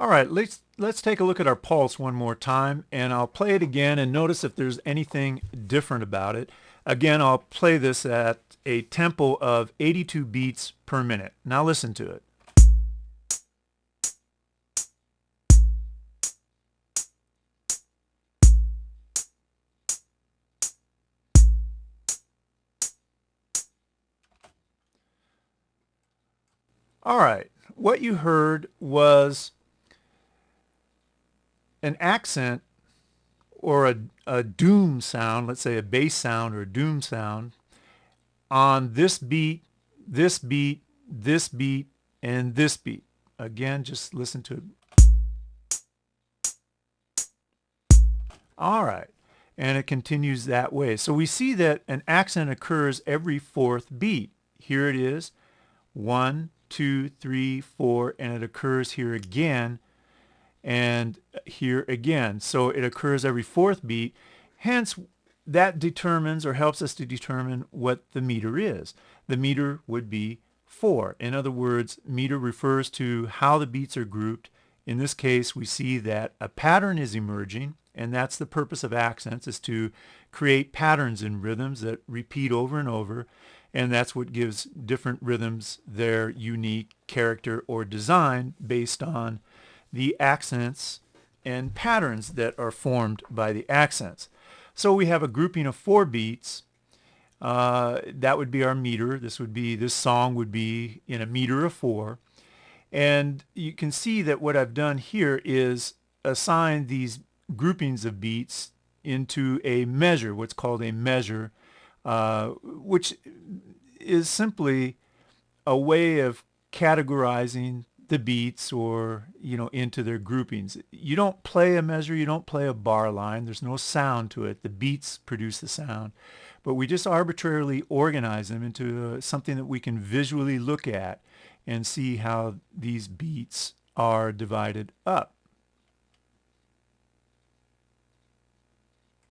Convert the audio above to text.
All right, let's, let's take a look at our pulse one more time and I'll play it again and notice if there's anything different about it. Again, I'll play this at a tempo of 82 beats per minute. Now listen to it. All right, what you heard was an accent or a, a doom sound, let's say a bass sound or a doom sound, on this beat, this beat, this beat, and this beat. Again, just listen to it. All right. And it continues that way. So we see that an accent occurs every fourth beat. Here it is. One, two, three, four, and it occurs here again and here again. So it occurs every fourth beat. Hence, that determines or helps us to determine what the meter is. The meter would be 4. In other words, meter refers to how the beats are grouped. In this case, we see that a pattern is emerging, and that's the purpose of accents, is to create patterns in rhythms that repeat over and over and that's what gives different rhythms their unique character or design based on the accents and patterns that are formed by the accents. So we have a grouping of four beats. Uh, that would be our meter. This would be, this song would be in a meter of four. And you can see that what I've done here is assign these groupings of beats into a measure, what's called a measure uh, which is simply a way of categorizing the beats or you know into their groupings. You don't play a measure you don't play a bar line there's no sound to it the beats produce the sound. But we just arbitrarily organize them into uh, something that we can visually look at and see how these beats are divided up